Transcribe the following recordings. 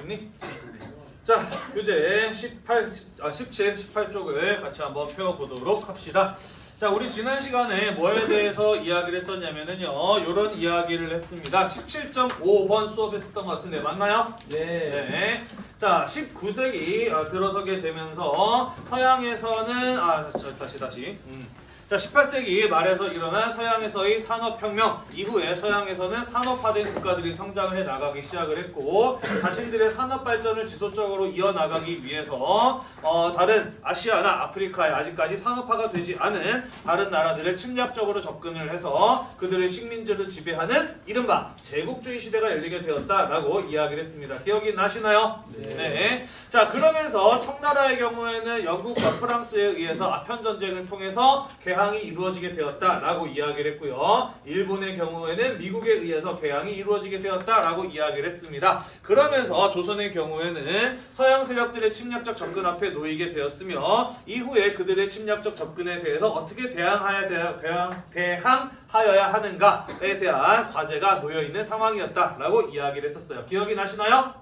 됐니? 자, 교재 18, 아, 17, 18쪽을 같이 한번 펴보도록 합시다. 자, 우리 지난 시간에 뭐에 대해서 이야기를 했었냐면은요, 요런 이야기를 했습니다. 17.5번 수업에 했었던 것 같은데, 맞나요? 네. 네. 자, 19세기 아, 들어서게 되면서 서양에서는 아, 저, 다시 다시. 음. 자, 18세기 말에서 일어난 서양에서의 산업혁명 이후에 서양에서는 산업화된 국가들이 성장을 해 나가기 시작을 했고 자신들의 산업 발전을 지속적으로 이어나가기 위해서 어, 다른 아시아나 아프리카에 아직까지 산업화가 되지 않은 다른 나라들을 침략적으로 접근을 해서 그들의 식민지를 지배하는 이른바 제국주의 시대가 열리게 되었다라고 이야기를 했습니다. 기억이 나시나요? 네. 네. 자 그러면서 청나라의 경우에는 영국과 프랑스에 의해서 아편 전쟁을 통해서 개항 이 이루어지게 되었다라고 이야기를 했고요. 일본의 경우에는 미국에 의해서 개항이 이루어지게 되었다라고 이야기를 했습니다. 그러면서 조선의 경우에는 서양 세력들의 침략적 접근 앞에 놓이게 되었으며 이후에 그들의 침략적 접근에 대해서 어떻게 대항하야 돼, 대항, 대항 하여야 하는가에 대한 과제가 놓여 있는 상황이었다라고 이야기를 했었어요. 기억이 나시나요?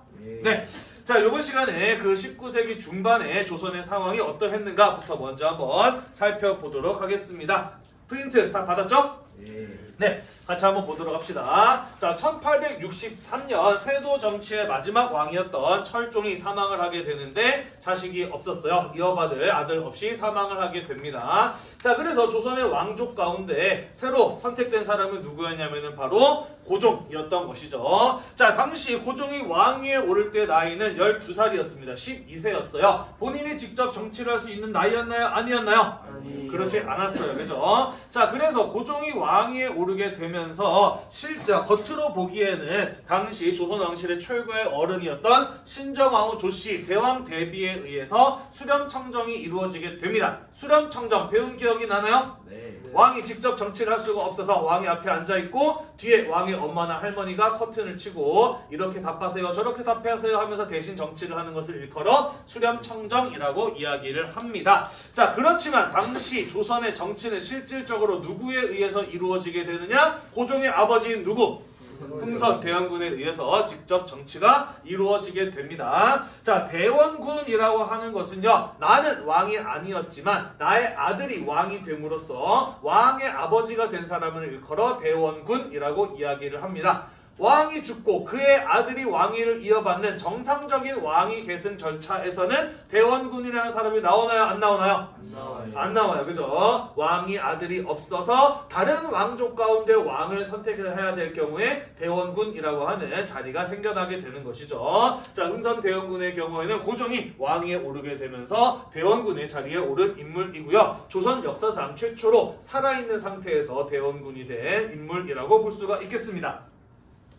네. 자, 이번 시간에 그 19세기 중반에 조선의 상황이 어떠했는가부터 먼저 한번 살펴보도록 하겠습니다. 프린트 다 받았죠? 네. 네, 같이 한번 보도록 합시다. 자, 1863년 세도 정치의 마지막 왕이었던 철종이 사망을 하게 되는데 자식이 없었어요. 이어받을 아들 없이 사망을 하게 됩니다. 자, 그래서 조선의 왕족 가운데 새로 선택된 사람은 누구였냐면은 바로 고종이었던 것이죠. 자, 당시 고종이 왕위에 오를 때 나이는 12살이었습니다. 12세였어요. 본인이 직접 정치를 할 수 있는 나이였나요? 아니었나요? 아니. 그렇지 않았어요. 그죠? 자, 그래서 고종이 왕위에 오르게 되면서 실제 겉으로 보기에는 당시 조선 왕실의 최고의 어른이었던 신정왕후 조씨 대왕 대비에 의해서 수렴청정이 이루어지게 됩니다. 수렴청정 배운 기억이 나나요? 네. 왕이 직접 정치를 할 수가 없어서 왕이 앞에 앉아 있고 뒤에 왕의 엄마나 할머니가 커튼을 치고 이렇게 답하세요 저렇게 답하세요 하면서 대신 정치를 하는 것을 일컬어 수렴청정이라고 이야기를 합니다. 자 그렇지만 당시 조선의 정치는 실질적으로 누구에 의해서 이루어지게 되느냐? 고종의 아버지인 누구? 흥선 대원군에 의해서 직접 정치가 이루어지게 됩니다. 자, 대원군이라고 하는 것은요, 나는 왕이 아니었지만 나의 아들이 왕이 됨으로써 왕의 아버지가 된 사람을 일컬어 대원군이라고 이야기를 합니다. 왕이 죽고 그의 아들이 왕위를 이어받는 정상적인 왕위 계승 절차에서는 대원군이라는 사람이 나오나요? 안 나오나요? 안 나와요. 안 나와요. 그죠? 왕이 아들이 없어서 다른 왕족 가운데 왕을 선택해야 될 경우에 대원군이라고 하는 자리가 생겨나게 되는 것이죠. 자, 흥선 대원군의 경우에는 고종이 왕위에 오르게 되면서 대원군의 자리에 오른 인물이고요. 조선 역사상 최초로 살아있는 상태에서 대원군이 된 인물이라고 볼 수가 있겠습니다.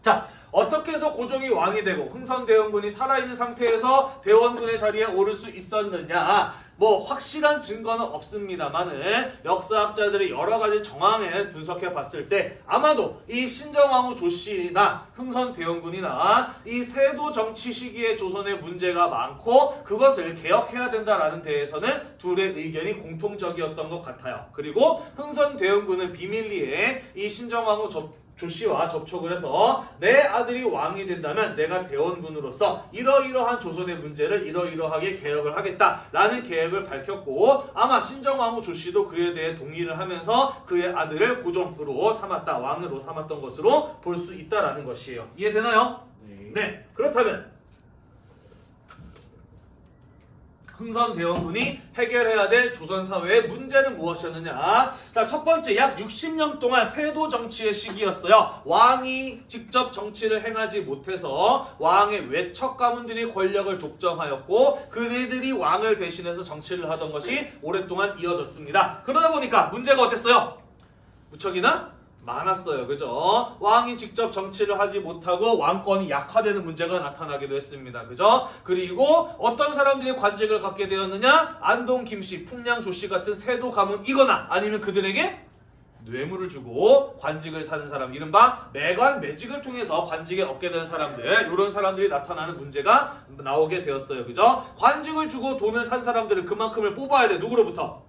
자, 어떻게 해서 고종이 왕이 되고 흥선대원군이 살아있는 상태에서 대원군의 자리에 오를 수 있었느냐? 뭐 확실한 증거는 없습니다만은 역사학자들이 여러 가지 정황을 분석해 봤을 때 아마도 이 신정왕후 조씨나 흥선대원군이나 이 세도 정치 시기에 조선의 문제가 많고 그것을 개혁해야 된다라는 데에서는 둘의 의견이 공통적이었던 것 같아요. 그리고 흥선대원군은 비밀리에 이 신정왕후 조 조씨와 접촉을 해서 내 아들이 왕이 된다면 내가 대원군으로서 이러이러한 조선의 문제를 이러이러하게 개혁을 하겠다라는 계획을 밝혔고 아마 신정왕후 조씨도 그에 대해 동의를 하면서 그의 아들을 고종으로 삼았다 왕으로 삼았던 것으로 볼 수 있다라는 것이에요. 이해되나요? 네. 네. 그렇다면 흥선 대원군이 해결해야 될 조선 사회의 문제는 무엇이었느냐? 자, 첫 번째 약 60년 동안 세도 정치의 시기였어요. 왕이 직접 정치를 행하지 못해서 왕의 외척 가문들이 권력을 독점하였고 그네들이 왕을 대신해서 정치를 하던 것이 오랫동안 이어졌습니다. 그러다 보니까 문제가 어땠어요? 무척이나 많았어요. 그죠? 왕이 직접 정치를 하지 못하고 왕권이 약화되는 문제가 나타나기도 했습니다. 그죠? 그리고 어떤 사람들이 관직을 갖게 되었느냐? 안동 김씨, 풍량 조씨 같은 세도 가문이거나 아니면 그들에게 뇌물을 주고 관직을 사는 사람 이른바 매관 매직을 통해서 관직에 얻게 되는 사람들 이런 사람들이 나타나는 문제가 나오게 되었어요 그죠 관직을 주고 돈을 산 사람들은 그만큼을 뽑아야 돼 누구로부터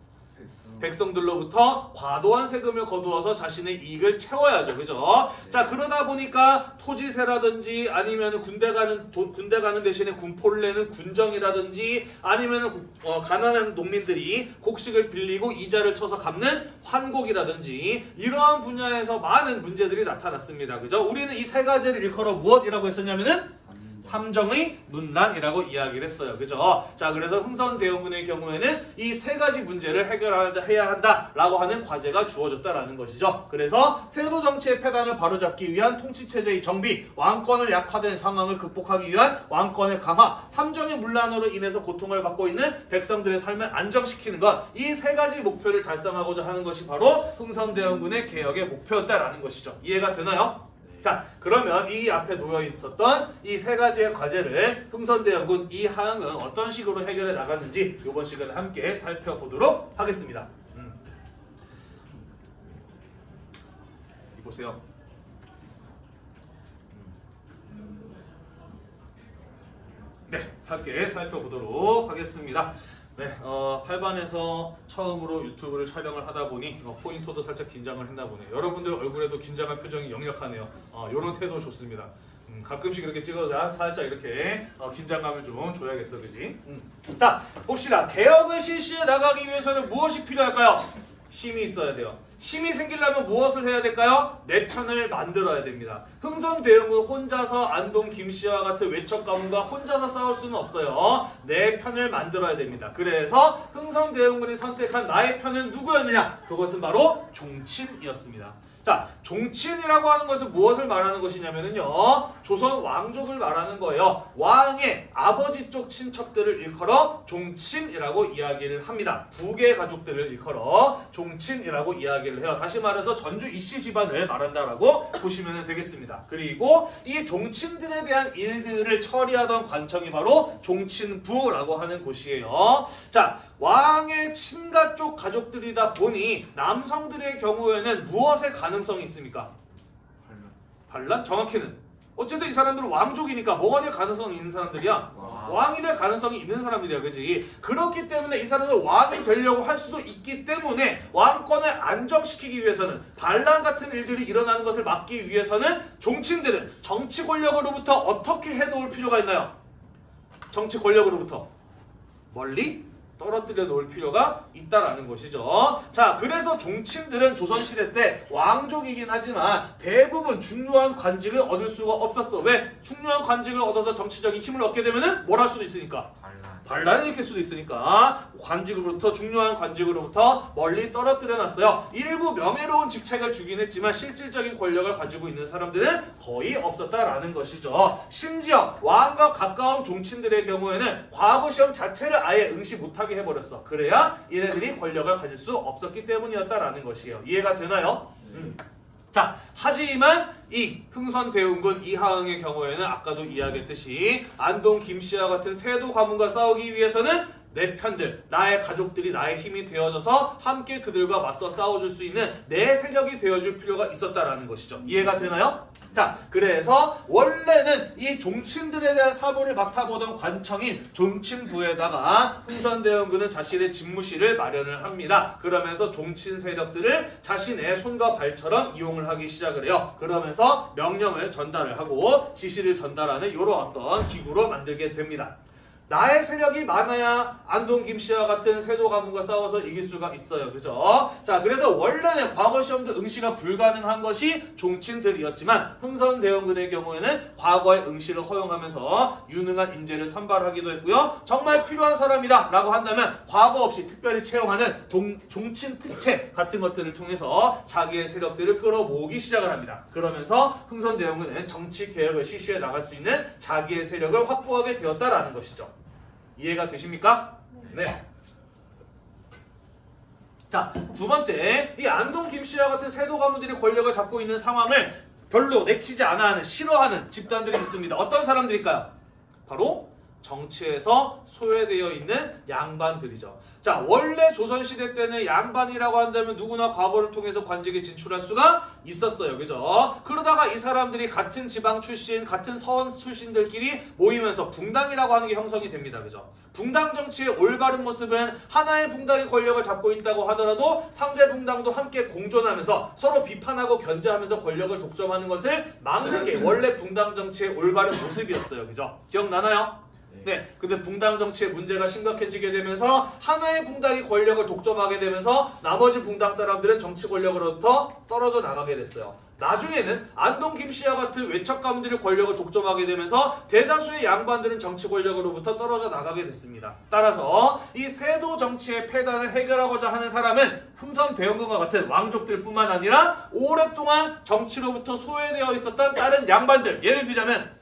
백성들로부터 과도한 세금을 거두어서 자신의 이익을 채워야죠. 그죠? 자, 그러다 보니까 토지세라든지 아니면 군대 가는 도- 군대 가는 대신에 군포를 내는 군정이라든지 아니면 어, 가난한 농민들이 곡식을 빌리고 이자를 쳐서 갚는 환곡이라든지 이러한 분야에서 많은 문제들이 나타났습니다. 그죠? 우리는 이 세 가지를 일컬어 무엇이라고 했었냐면은 삼정의 문란이라고 이야기를 했어요. 그죠? 자, 그래서 흥선대원군의 경우에는 이 세 가지 문제를 해결해야 한다라고 하는 과제가 주어졌다라는 것이죠. 그래서 세도 정치의 폐단을 바로잡기 위한 통치체제의 정비, 왕권을 약화된 상황을 극복하기 위한 왕권의 강화, 삼정의 문란으로 인해서 고통을 받고 있는 백성들의 삶을 안정시키는 것, 이 세 가지 목표를 달성하고자 하는 것이 바로 흥선대원군의 개혁의 목표였다라는 것이죠. 이해가 되나요? 자, 그러면 이 앞에 놓여 있었던 이 세 가지의 과제를 흥선대원군 이하응은 어떤 식으로 해결해 나갔는지 이번 시간에 함께 살펴보도록 하겠습니다. 음. 이 보세요. 네, 함께 살펴보도록 하겠습니다. 네, 어, 8반에서 처음으로 유튜브를 촬영을 하다 보니 어, 포인터도 살짝 긴장을 했나 보네요. 여러분들 얼굴에도 긴장한 표정이 역력하네요. 어, 이런 태도 좋습니다. 음, 가끔씩 이렇게 찍어도 살짝 이렇게 어, 긴장감을 좀 줘야겠어, 그지? 음. 자, 봅시다. 개혁을 실시해 나가기 위해서는 무엇이 필요할까요? 힘이 있어야 돼요. 힘이 생기려면 무엇을 해야 될까요? 내 편을 만들어야 됩니다. 흥선대원군 혼자서 안동 김씨와 같은 외척 가문과 혼자서 싸울 수는 없어요. 내 편을 만들어야 됩니다. 그래서 흥선대원군이 선택한 나의 편은 누구였느냐? 그것은 바로 종친이었습니다. 자, 종친이라고 하는 것은 무엇을 말하는 것이냐면요. 조선 왕족을 말하는 거예요. 왕의 아버지 쪽 친척들을 일컬어 종친이라고 이야기를 합니다. 북의 가족들을 일컬어 종친이라고 이야기를 해요. 다시 말해서 전주 이씨 집안을 말한다라고 보시면 되겠습니다. 그리고 이 종친들에 대한 일들을 처리하던 관청이 바로 종친부라고 하는 곳이에요. 자, 왕의 친가 쪽 가족들이다 보니 남성들의 경우에는 무엇의 가능성이 있습니까? 반란? 정확히는 어쨌든 이 사람들은 왕족이니까 뭐가 될 가능성이 있는 사람들이야? 왕이 될 가능성이 있는 사람들이야, 그지? 그렇기 때문에 이 사람들 왕이 되려고 할 수도 있기 때문에 왕권을 안정시키기 위해서는 반란 같은 일들이 일어나는 것을 막기 위해서는 종친들은 정치 권력으로부터 어떻게 해놓을 필요가 있나요? 정치 권력으로부터 멀리 떨어뜨려 놓을 필요가 있다라는 것이죠. 자, 그래서 종친들은 조선시대 때 왕족이긴 하지만 대부분 중요한 관직을 얻을 수가 없었어. 왜? 중요한 관직을 얻어서 정치적인 힘을 얻게 되면 은 뭘 할 수도 있으니까. 반란을 일으킬 수도 있으니까 관직으로부터 중요한 관직으로부터 멀리 떨어뜨려 놨어요. 일부 명예로운 직책을 주긴 했지만 실질적인 권력을 가지고 있는 사람들은 거의 없었다라는 것이죠. 심지어 왕과 가까운 종친들의 경우에는 과거 시험 자체를 아예 응시 못하게 해버렸어. 그래야 얘네들이 권력을 가질 수 없었기 때문이었다라는 것이에요. 이해가 되나요? 음. 자, 하지만 이 흥선 대운군 이하응의 경우에는 아까도 이야기했듯이 안동 김씨와 같은 세도 가문과 싸우기 위해서는 내 편들, 나의 가족들이 나의 힘이 되어져서 함께 그들과 맞서 싸워줄 수 있는 내 세력이 되어줄 필요가 있었다라는 것이죠. 이해가 되나요? 자, 그래서 원래는 이 종친들에 대한 사보를 맡아보던 관청인 종친부에다가 흥선대원군은 자신의 집무실을 마련을 합니다. 그러면서 종친 세력들을 자신의 손과 발처럼 이용을 하기 시작을 해요. 그러면서 명령을 전달을 하고 지시를 전달하는 이런 어떤 기구로 만들게 됩니다. 나의 세력이 많아야 안동 김씨와 같은 세도 가문과 싸워서 이길 수가 있어요. 그죠? 자, 그래서 원래는 과거 시험도 응시가 불가능한 것이 종친들이었지만 흥선 대원군의 경우에는 과거의 응시를 허용하면서 유능한 인재를 선발하기도 했고요. 정말 필요한 사람이다 라고 한다면 과거 없이 특별히 채용하는 동, 종친 특채 같은 것들을 통해서 자기의 세력들을 끌어모으기 시작을 합니다. 그러면서 흥선 대원군은 정치 개혁을 실시해 나갈 수 있는 자기의 세력을 확보하게 되었다라는 것이죠. 이해가 되십니까? 네. 자, 두 번째, 이 안동 김씨와 같은 세도 가문들이 권력을 잡고 있는 상황을 별로 내키지 않아 하는, 싫어하는 집단들이 있습니다. 어떤 사람들일까요? 바로 정치에서 소외되어 있는 양반들이죠. 자, 원래 조선시대 때는 양반이라고 한다면 누구나 과거를 통해서 관직에 진출할 수가 있었어요. 그죠? 그러다가 이 사람들이 같은 지방 출신, 같은 서원 출신들끼리 모이면서 붕당이라고 하는 게 형성이 됩니다. 그죠? 붕당 정치의 올바른 모습은 하나의 붕당이 권력을 잡고 있다고 하더라도 상대 붕당도 함께 공존하면서 서로 비판하고 견제하면서 권력을 독점하는 것을 막는 게 원래 붕당 정치의 올바른 모습이었어요. 그죠? 기억나나요? 네, 근데 붕당 정치의 문제가 심각해지게 되면서 하나의 붕당이 권력을 독점하게 되면서 나머지 붕당 사람들은 정치 권력으로부터 떨어져 나가게 됐어요. 나중에는 안동 김씨와 같은 외척 가문들이 권력을 독점하게 되면서 대다수의 양반들은 정치 권력으로부터 떨어져 나가게 됐습니다. 따라서 이 세도 정치의 폐단을 해결하고자 하는 사람은 흥선 대원군과 같은 왕족들뿐만 아니라 오랫동안 정치로부터 소외되어 있었던 다른 양반들 예를 들자면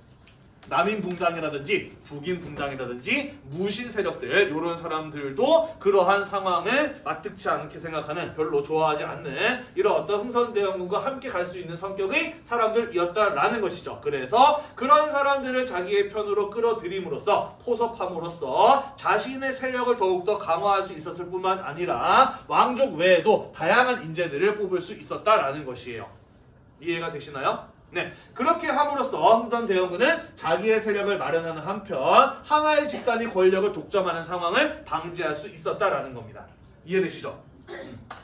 남인붕당이라든지 북인붕당이라든지 무신 세력들 이런 사람들도 그러한 상황을 마뜩치 않게 생각하는 별로 좋아하지 않는 이런 어떤 흥선대원군과 함께 갈 수 있는 성격의 사람들이었다라는 것이죠. 그래서 그런 사람들을 자기의 편으로 끌어들임으로써 포섭함으로써 자신의 세력을 더욱더 강화할 수 있었을 뿐만 아니라 왕족 외에도 다양한 인재들을 뽑을 수 있었다라는 것이에요. 이해가 되시나요? 네, 그렇게 함으로써 흥선 대원군은 자기의 세력을 마련하는 한편 하나의 집단이 권력을 독점하는 상황을 방지할 수 있었다라는 겁니다. 이해되시죠?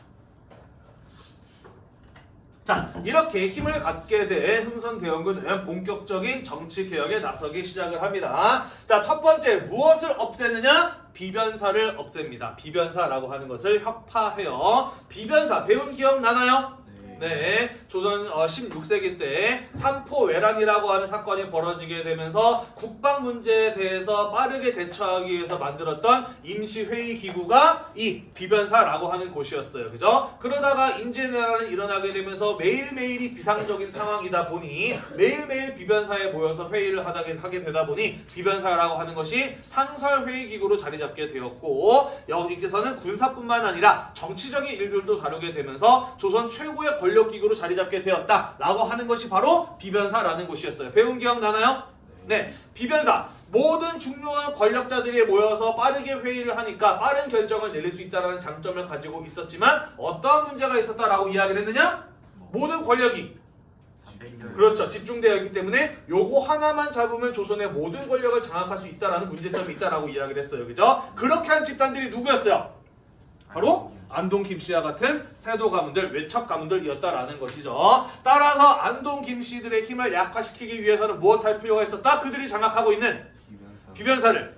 자, 이렇게 힘을 갖게 된 흥선 대원군은 본격적인 정치 개혁에 나서기 시작을 합니다. 자, 첫 번째 무엇을 없애느냐? 비변사를 없앱니다. 비변사라고 하는 것을 혁파해요. 비변사 배운 기억 나나요? 네, 조선 어, 16세기 때 삼포외란이라고 하는 사건이 벌어지게 되면서 국방 문제에 대해서 빠르게 대처하기 위해서 만들었던 임시회의 기구가 이 비변사라고 하는 곳이었어요. 그죠? 그러다가 임진왜란이 일어나게 되면서 매일매일이 비상적인 상황이다 보니 매일매일 비변사에 모여서 회의를 하게, 되다 보니 비변사라고 하는 것이 상설회의 기구로 자리 잡게 되었고 여기서는 군사뿐만 아니라 정치적인 일들도 다루게 되면서 조선 최고의 권력기구로 자리 잡게 되었다 라고 하는 것이 바로 비변사라는 곳이었어요. 배운 기억 나나요? 네, 비변사. 모든 중요한 권력자들이 모여서 빠르게 회의를 하니까 빠른 결정을 내릴 수 있다는 장점을 가지고 있었지만 어떠한 문제가 있었다라고 이야기를 했느냐? 모든 권력이 그렇죠. 집중되어 있기 때문에 요거 하나만 잡으면 조선의 모든 권력을 장악할 수 있다라는 문제점이 있다라고 이야기를 했어요. 그죠? 그렇게 한 집단들이 누구였어요? 바로 안동 김씨와 같은 세도 가문들, 외척 가문들이었다라는 것이죠. 따라서 안동 김씨들의 힘을 약화시키기 위해서는 무엇할 필요가 있었다? 그들이 장악하고 있는 비변사를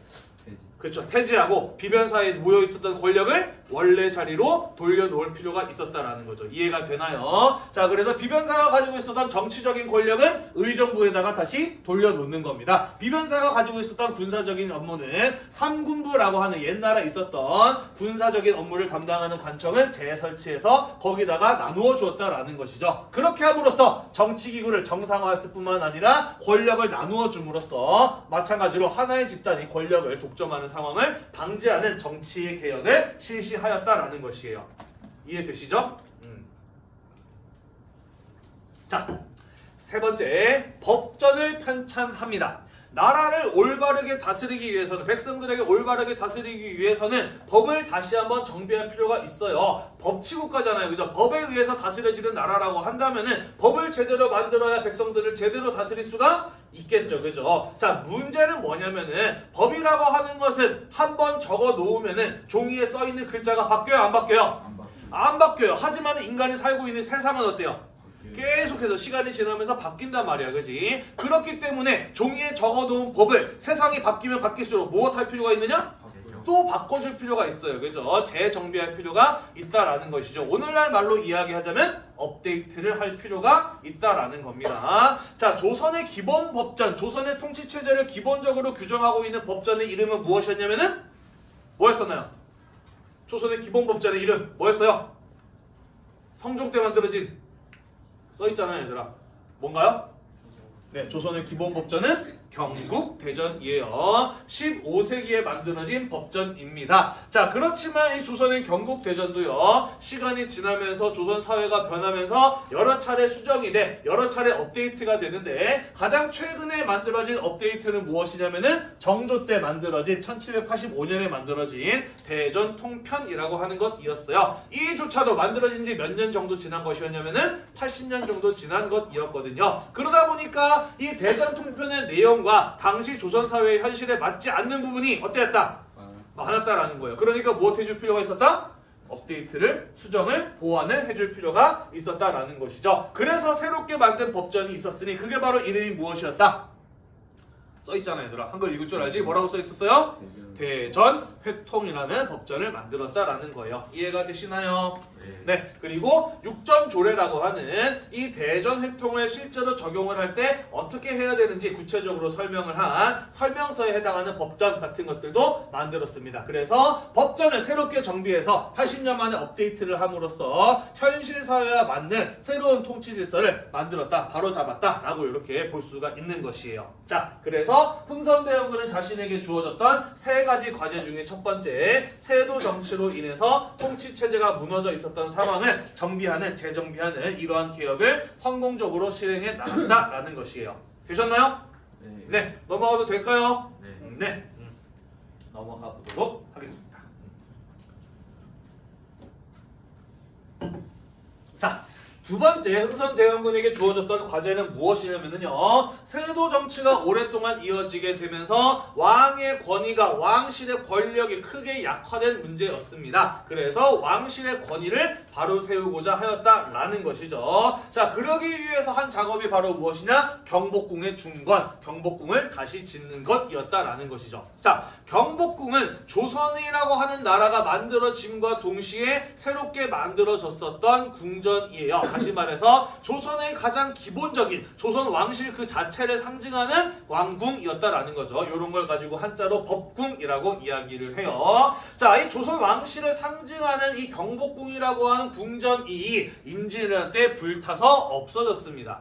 그렇죠. 폐지하고 비변사에 모여 있었던 권력을 원래 자리로 돌려놓을 필요가 있었다라는 거죠. 이해가 되나요? 자, 그래서 비변사가 가지고 있었던 정치적인 권력은 의정부에다가 다시 돌려놓는 겁니다. 비변사가 가지고 있었던 군사적인 업무는 삼군부라고 하는 옛날에 있었던 군사적인 업무를 담당하는 관청을 재설치해서 거기다가 나누어 주었다라는 것이죠. 그렇게 함으로써 정치기구를 정상화했을 뿐만 아니라 권력을 나누어 줌으로써 마찬가지로 하나의 집단이 권력을 독점하는 상황을 방지하는 정치 개혁을 실시 하였다라는 것이에요. 이해되시죠? 음. 자, 세 번째 법전을 편찬합니다. 나라를 올바르게 다스리기 위해서는 백성들에게 올바르게 다스리기 위해서는 법을 다시 한번 정비할 필요가 있어요. 법치국가잖아요. 그죠? 법에 의해서 다스려지는 나라라고 한다면은 법을 제대로 만들어야 백성들을 제대로 다스릴 수가 있겠죠. 그죠? 자, 문제는 뭐냐면은 법이라고 하는 것은 한 번 적어 놓으면은 종이에 써 있는 글자가 바뀌어요, 안 바뀌어요? 안 바뀌어요. 하지만 인간이 살고 있는 세상은 어때요? 계속해서 시간이 지나면서 바뀐단 말이야, 그지? 그렇기 때문에 종이에 적어놓은 법을 세상이 바뀌면 바뀔수록 무엇 할 필요가 있느냐? 또 바꿔줄 필요가 있어요, 그죠? 재정비할 필요가 있다라는 것이죠. 오늘날 말로 이야기하자면 업데이트를 할 필요가 있다라는 겁니다. 자, 조선의 기본 법전, 조선의 통치 체제를 기본적으로 규정하고 있는 법전의 이름은 무엇이었냐면은 뭐였었나요? 조선의 기본 법전의 이름 뭐였어요? 성종 때 만들어진 써 있잖아요, 얘들아. 뭔가요? 네, 조선의 기본 법전은 경국 대전 이에요. 15세기에 만들어진 법전입니다. 자, 그렇지만 이 조선의 경국 대전도요. 시간이 지나면서 조선 사회가 변하면서 여러 차례 수정이 돼 여러 차례 업데이트가 되는데 가장 최근에 만들어진 업데이트는 무엇이냐면은 정조 때 만들어진 1785년에 만들어진 대전 통편이라고 하는 것이었어요. 이조차도 만들어진 지 몇 년 정도 지난 것이었냐면은 80년 정도 지난 것이었거든요. 그러다 보니까 이 대전 통편의 내용 과 당시 조선 사회의 현실에 맞지 않는 부분이 어땠다? 많았다라는 거예요. 그러니까 무엇 해줄 필요가 있었다? 업데이트를 수정을 보완을 해줄 필요가 있었다라는 것이죠. 그래서 새롭게 만든 법전이 있었으니 그게 바로 이름이 무엇이었다? 써 있잖아 얘들아. 한글 읽을 줄 알지? 뭐라고 써 있었어요? 대전 회통이라는 법전을 만들었다라는 거예요. 이해가 되시나요? 네, 그리고 육전조례라고 하는 이 대전 획통을 실제로 적용을 할 때 어떻게 해야 되는지 구체적으로 설명을 한 설명서에 해당하는 법전 같은 것들도 만들었습니다. 그래서 법전을 새롭게 정비해서 80년 만에 업데이트를 함으로써 현실 사회와 맞는 새로운 통치 질서를 만들었다, 바로 잡았다라고 이렇게 볼 수가 있는 것이에요. 자, 그래서 흥선대원군은 자신에게 주어졌던 세 가지 과제 중에 첫 번째 세도 정치로 인해서 통치 체제가 무너져 있었던 상황을 정비하는 재정비하는 이러한 개혁을 성공적으로 실행해 나간다라는 것이에요. 되셨나요? 네, 넘어가도 될까요? 음, 네, 음, 넘어가 보도록 하겠습니다. 자. 두 번째 흥선대원군에게 주어졌던 과제는 무엇이냐면요. 세도 정치가 오랫동안 이어지게 되면서 왕의 권위가 왕실의 권력이 크게 약화된 문제였습니다. 그래서 왕실의 권위를 바로 세우고자 하였다라는 것이죠. 자, 그러기 위해서 한 작업이 바로 무엇이냐? 경복궁의 중건, 경복궁을 다시 짓는 것이었다라는 것이죠. 자, 경복궁은 조선이라고 하는 나라가 만들어짐과 동시에 새롭게 만들어졌었던 궁전이에요. 다시 말해서 조선의 가장 기본적인 조선 왕실 그 자체를 상징하는 왕궁이었다라는 거죠. 이런 걸 가지고 한자로 법궁이라고 이야기를 해요. 자, 이 조선 왕실을 상징하는 이 경복궁이라고 하는 궁전이 임진왜란 때 불타서 없어졌습니다.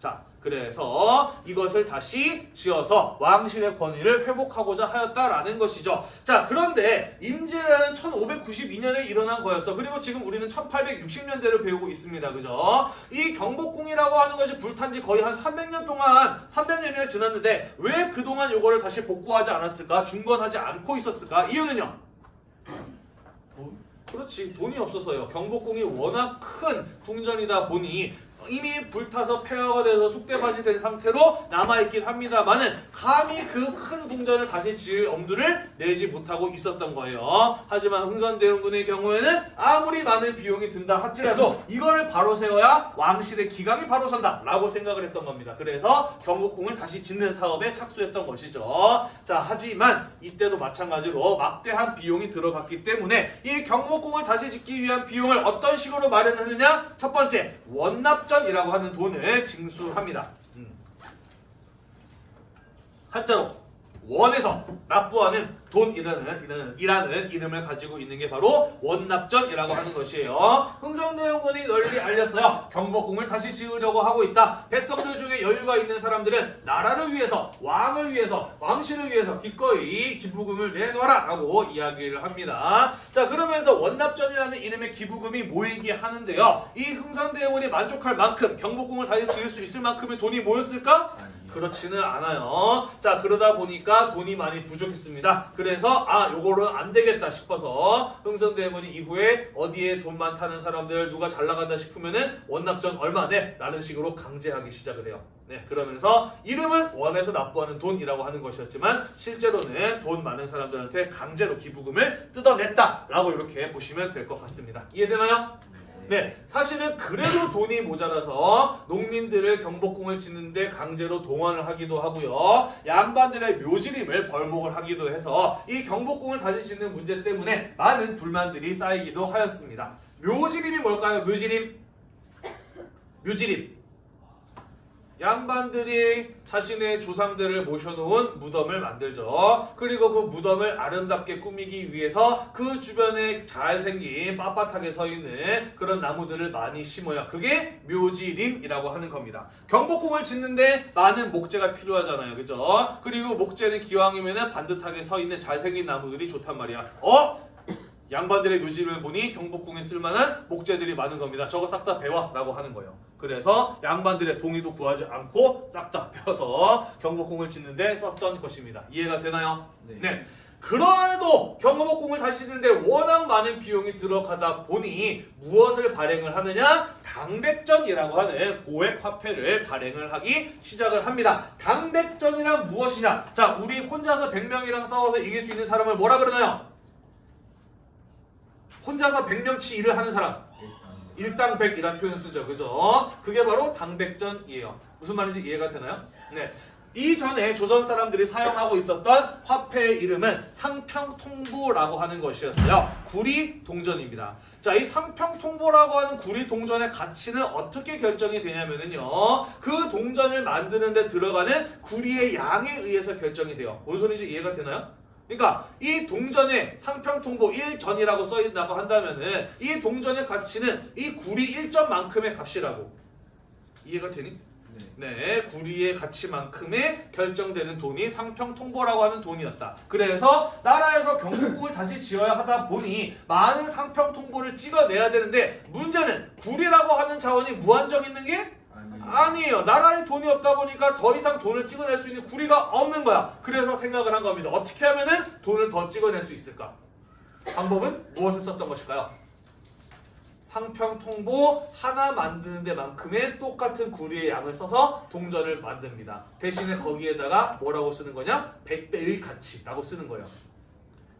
자, 그래서 이것을 다시 지어서 왕실의 권위를 회복하고자 하였다라는 것이죠. 자, 그런데 임진왜란은 1592년에 일어난 거였어. 그리고 지금 우리는 1860년대를 배우고 있습니다. 그죠? 이 경복궁이라고 하는 것이 불탄 지 거의 한 300년 동안 300년이 지났는데 왜 그동안 이거를 다시 복구하지 않았을까? 중건하지 않고 있었을까? 이유는요. 그렇지 돈이 없어서요. 경복궁이 워낙 큰 궁전이다 보니 이미 불타서 폐허가 돼서 쑥대밭이 된 상태로 남아있긴 합니다만은 감히 그 큰 궁전을 다시 지을 엄두를 내지 못하고 있었던 거예요. 하지만 흥선대원군의 경우에는 아무리 많은 비용이 든다 할지라도 이거를 바로 세워야 왕실의 기강이 바로 선다 라고 생각을 했던 겁니다. 그래서 경복궁을 다시 짓는 사업에 착수했던 것이죠. 자 하지만 이때도 마찬가지로 막대한 비용이 들어갔기 때문에 이 경복궁을 다시 짓기 위한 비용을 어떤 식으로 마련하느냐 첫 번째 원납전 이라고 하는 돈을 징수합니다. 음. 한자로 원에서 납부하는 돈이라는 이라는, 이라는 이름을 가지고 있는 게 바로 원납전이라고 하는 것이에요. 흥성대원군이 널리 알렸어요. 경복궁을 다시 지으려고 하고 있다. 백성들 중에 여유가 있는 사람들은 나라를 위해서, 왕을 위해서, 왕실을 위해서 기꺼이 기부금을 내놔라 라고 이야기를 합니다. 자 그러면서 원납전이라는 이름의 기부금이 모이게 하는데요. 이 흥선대원군이 만족할 만큼 경복궁을 다시 지을 수 있을 만큼의 돈이 모였을까? 그렇지는 않아요. 자 그러다 보니까 돈이 많이 부족했습니다. 그래서 아 요거는 안 되겠다 싶어서 흥선대원이 이후에 어디에 돈 많다는 사람들 누가 잘 나간다 싶으면은 원납전 얼마 내? 라는 식으로 강제하기 시작을 해요. 네 그러면서 이름은 원에서 납부하는 돈이라고 하는 것이었지만 실제로는 돈 많은 사람들한테 강제로 기부금을 뜯어냈다라고 이렇게 보시면 될 것 같습니다. 이해되나요? 네, 사실은 그래도 돈이 모자라서 농민들을 경복궁을 짓는데 강제로 동원을 하기도 하고요. 양반들의 묘지림을 벌목을 하기도 해서 이 경복궁을 다시 짓는 문제 때문에 많은 불만들이 쌓이기도 하였습니다. 묘지림이 뭘까요? 묘지림? 묘지림. 양반들이 자신의 조상들을 모셔놓은 무덤을 만들죠. 그리고 그 무덤을 아름답게 꾸미기 위해서 그 주변에 잘생긴 빳빳하게 서 있는 그런 나무들을 많이 심어요. 그게 묘지림이라고 하는 겁니다. 경복궁을 짓는데 많은 목재가 필요하잖아요. 그죠? 그리고 목재는 기왕이면 반듯하게 서 있는 잘생긴 나무들이 좋단 말이야. 어? 양반들의 묘지를 보니 경복궁에 쓸만한 목재들이 많은 겁니다. 저거 싹 다 배워 라고 하는 거예요. 그래서 양반들의 동의도 구하지 않고 싹 다 배워서 경복궁을 짓는데 썼던 것입니다. 이해가 되나요? 네. 그래도 경복궁을 다시 짓는데 워낙 많은 비용이 들어가다 보니 무엇을 발행을 하느냐? 당백전이라고 하는 고액 화폐를 발행을 하기 시작을 합니다. 당백전이란 무엇이냐? 자, 우리 혼자서 100명이랑 싸워서 이길 수 있는 사람을 뭐라 그러나요? 혼자서 100명치 일을 하는 사람. 일당 100이라는 표현 쓰죠. 그죠? 그게 바로 당백전이에요. 무슨 말인지 이해가 되나요? 네. 이전에 조선 사람들이 사용하고 있었던 화폐의 이름은 상평통보라고 하는 것이었어요. 구리 동전입니다. 자, 이 상평통보라고 하는 구리 동전의 가치는 어떻게 결정이 되냐면요. 그 동전을 만드는 데 들어가는 구리의 양에 의해서 결정이 돼요. 뭔 소리인지 이해가 되나요? 그러니까 이 동전에 상평통보 1전이라고 써있다고 한다면은 이 동전의 가치는 이 구리 1전만큼의 값이라고 이해가 되니? 네. 네, 구리의 가치만큼의 결정되는 돈이 상평통보라고 하는 돈이었다. 그래서 나라에서 경복궁을 다시 지어야 하다 보니 많은 상평통보를 찍어내야 되는데 문제는 구리라고 하는 자원이 무한정 있는 게 아니. 아니에요. 나라에 돈이 없다 보니까 더 이상 돈을 찍어낼 수 있는 구리가 없는 거야. 그래서 생각을 한 겁니다. 어떻게 하면 은 돈을 더 찍어낼 수 있을까? 방법은 무엇을 썼던 것일까요? 상평통보 하나 만드는 데만큼의 똑같은 구리의 양을 써서 동전을 만듭니다. 대신에 거기에다가 뭐라고 쓰는 거냐? 100배의 가치라고 쓰는 거예요.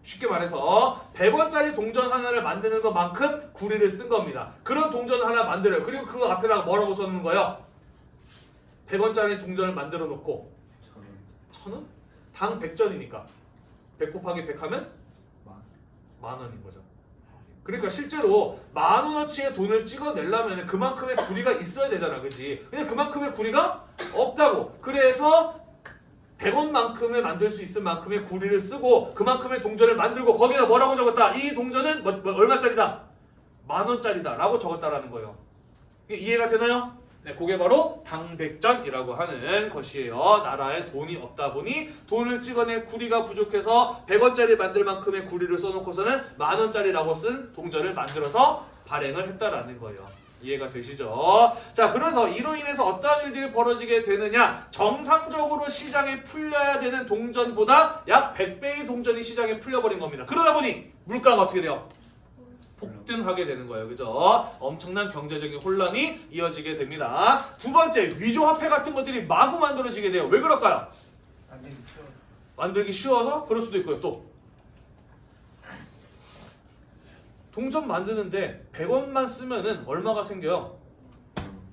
쉽게 말해서 100원짜리 동전 하나를 만드는 것만큼 구리를 쓴 겁니다. 그런 동전 하나 만들어요. 그리고 그 앞에다가 뭐라고 써놓는 거예요? 100원짜리 동전을 만들어 놓고 천원? 당 100전이니까 100 곱하기 100 하면 만. 만 원인 거죠. 그러니까 실제로 만 원어치의 돈을 찍어내려면 그만큼의 구리가 있어야 되잖아, 그지? 근데 그만큼의 구리가 없다고. 그래서 100원만큼을 만들 수 있을 만큼의 구리를 쓰고 그만큼의 동전을 만들고 거기다 뭐라고 적었다? 이 동전은 뭐, 뭐, 얼마짜리다? 만 원짜리다 라고 적었다라는 거예요. 이해가 되나요? 네, 그게 바로 당백전이라고 하는 것이에요. 나라에 돈이 없다 보니 돈을 찍어내 구리가 부족해서 100원짜리 만들 만큼의 구리를 써놓고서는 만 원짜리라고 쓴 동전을 만들어서 발행을 했다라는 거예요. 이해가 되시죠? 자, 그래서 이로 인해서 어떠한 일들이 벌어지게 되느냐? 정상적으로 시장에 풀려야 되는 동전보다 약 100배의 동전이 시장에 풀려버린 겁니다. 그러다 보니 물가가 어떻게 돼요? 폭등하게 되는 거예요. 그죠? 엄청난 경제적인 혼란이 이어지게 됩니다. 두 번째, 위조화폐 같은 것들이 마구 만들어지게 돼요. 왜 그럴까요? 만들기 쉬워서 그럴 수도 있고요. 또 동전 만드는데 100원만 쓰면은 얼마가 생겨요?